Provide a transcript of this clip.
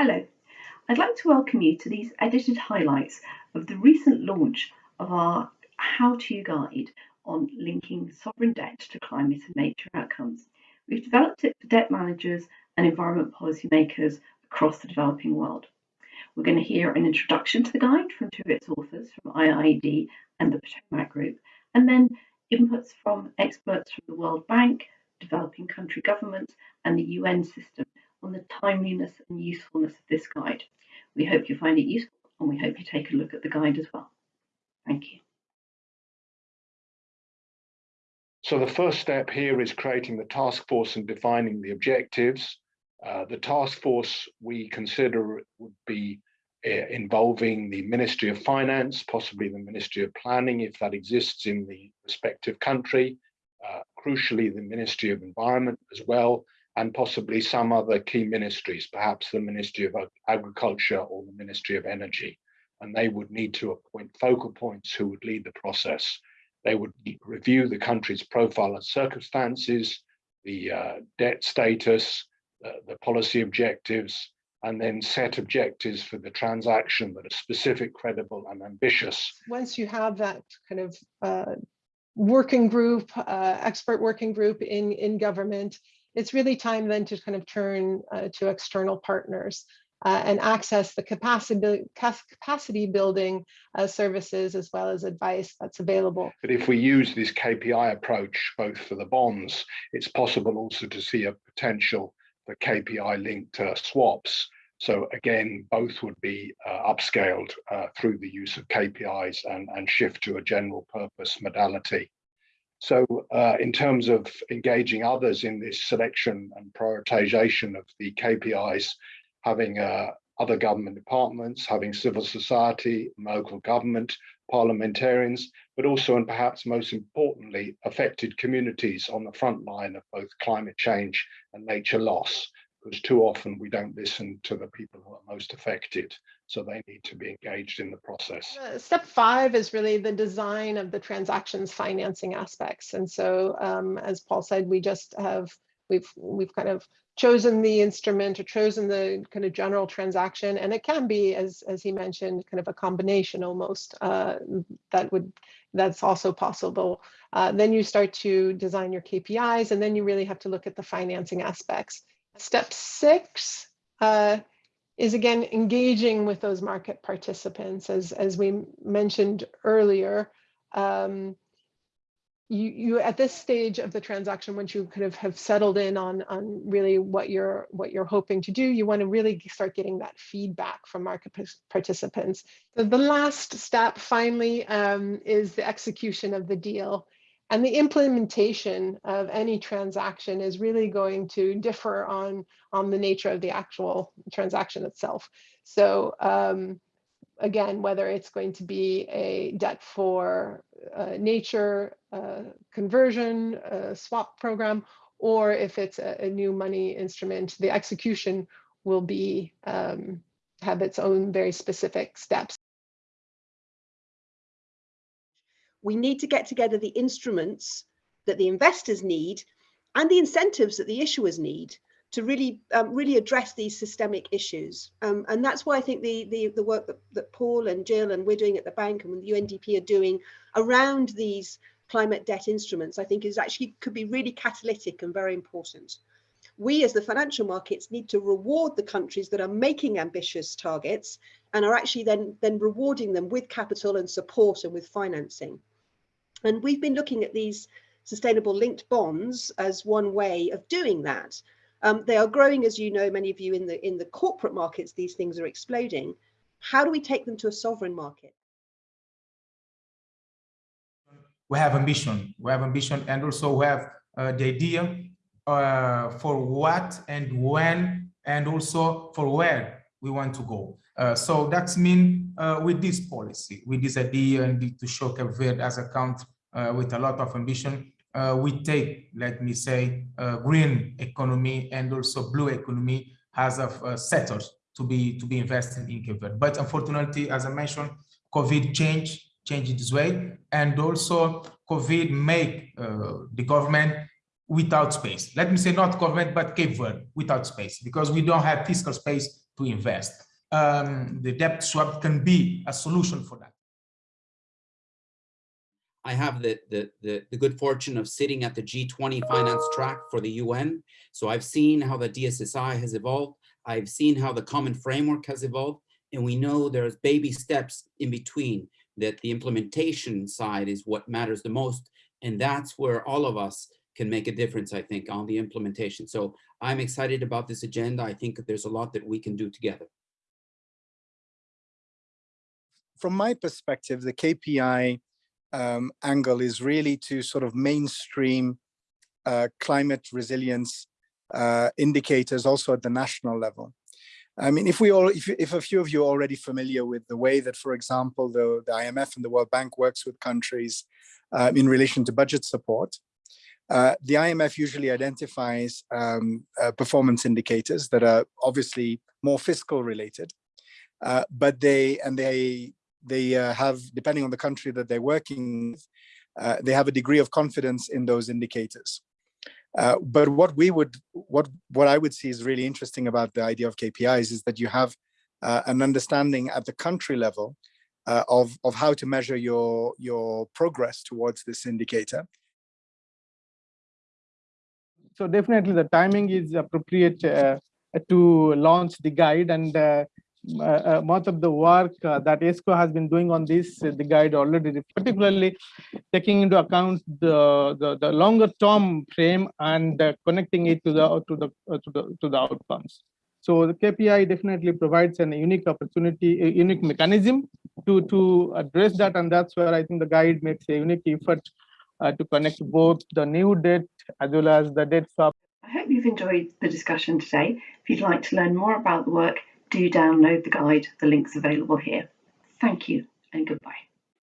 Hello, I'd like to welcome you to these edited highlights of the recent launch of our how-to guide on linking sovereign debt to climate and nature outcomes. We've developed it for debt managers and environment policymakers across the developing world. We're going to hear an introduction to the guide from two of its authors from IIED and the Potomac Group, and then inputs from experts from the World Bank, developing country governments, and the UN system on the timeliness and usefulness of this guide. We hope you find it useful and we hope you take a look at the guide as well. Thank you. So the first step here is creating the task force and defining the objectives. Uh, the task force we consider would be uh, involving the Ministry of Finance, possibly the Ministry of Planning if that exists in the respective country, uh, crucially the Ministry of Environment as well, and possibly some other key ministries, perhaps the Ministry of Agriculture or the Ministry of Energy. And they would need to appoint focal points who would lead the process. They would review the country's profile and circumstances, the uh, debt status, uh, the policy objectives, and then set objectives for the transaction that are specific, credible, and ambitious. Once you have that kind of uh, working group, uh, expert working group in, in government, it's really time then to kind of turn uh, to external partners uh, and access the capacity, capacity building uh, services as well as advice that's available. But if we use this KPI approach, both for the bonds, it's possible also to see a potential for KPI linked uh, swaps. So again, both would be uh, upscaled uh, through the use of KPIs and, and shift to a general purpose modality. So uh, in terms of engaging others in this selection and prioritization of the KPIs, having uh, other government departments, having civil society, local government, parliamentarians, but also and perhaps most importantly, affected communities on the front line of both climate change and nature loss, because too often we don't listen to the people who are most affected so they need to be engaged in the process. Uh, step five is really the design of the transactions financing aspects. And so um, as Paul said, we just have, we've, we've kind of chosen the instrument or chosen the kind of general transaction. And it can be, as, as he mentioned, kind of a combination almost uh, that would, that's also possible. Uh, then you start to design your KPIs and then you really have to look at the financing aspects. Step six, uh, is again engaging with those market participants. As as we mentioned earlier um, you you at this stage of the transaction once you kind of have settled in on on really what you're what you're hoping to do you want to really start getting that feedback from market participants. So the last step finally um, is the execution of the deal and the implementation of any transaction is really going to differ on, on the nature of the actual transaction itself. So um, again, whether it's going to be a debt for uh, nature uh, conversion, uh, swap program, or if it's a, a, new money instrument, the execution will be um, have its own very specific steps. We need to get together the instruments that the investors need and the incentives that the issuers need to really um, really address these systemic issues. Um, and that's why I think the, the, the work that, that Paul and Jill and we're doing at the bank and the UNDP are doing around these climate debt instruments, I think is actually could be really catalytic and very important. We as the financial markets need to reward the countries that are making ambitious targets and are actually then, then rewarding them with capital and support and with financing. And we've been looking at these sustainable linked bonds as one way of doing that. Um, they are growing, as you know, many of you in the in the corporate markets, these things are exploding. How do we take them to a sovereign market? We have ambition, we have ambition, and also we have uh, the idea uh, for what and when, and also for where we want to go. Uh, so that's mean uh, with this policy, with this idea and to show Cape Verde as a country uh, with a lot of ambition, uh, we take, let me say, green economy and also blue economy as a uh, settled to be to be invested in Cape Verde. But unfortunately, as I mentioned, COVID changed changed this way, and also COVID make the government without space. Let me say not government, but Cape Verde without space, because we don't have fiscal space to invest. Um, the debt swap can be a solution for that. I have the, the, the, the good fortune of sitting at the G20 finance track for the UN. So I've seen how the DSSI has evolved. I've seen how the common framework has evolved. And we know there's baby steps in between that the implementation side is what matters the most. And that's where all of us can make a difference, I think, on the implementation. So I'm excited about this agenda. I think there's a lot that we can do together. From my perspective, the KPI um, angle is really to sort of mainstream uh, climate resilience uh, indicators also at the national level. I mean, if we all, if, if a few of you are already familiar with the way that, for example, the, the IMF and the World Bank works with countries uh, in relation to budget support, uh, the IMF usually identifies um, uh, performance indicators that are obviously more fiscal related, uh, but they and they they uh, have, depending on the country that they're working with, uh, they have a degree of confidence in those indicators. Uh, but what we would, what what I would see is really interesting about the idea of KPIs is that you have uh, an understanding at the country level uh, of of how to measure your your progress towards this indicator. So definitely the timing is appropriate uh, to launch the guide and much of the work uh, that ESCO has been doing on this, uh, the guide already, particularly taking into account the, the, the longer term frame and uh, connecting it to the to the uh, to the to the outcomes. So the KPI definitely provides an unique opportunity, a unique mechanism to to address that, and that's where I think the guide makes a unique effort uh, to connect both the new debt as well as the debt swap I hope you've enjoyed the discussion today. If you'd like to learn more about the work, do download the guide. The link's available here. Thank you and goodbye.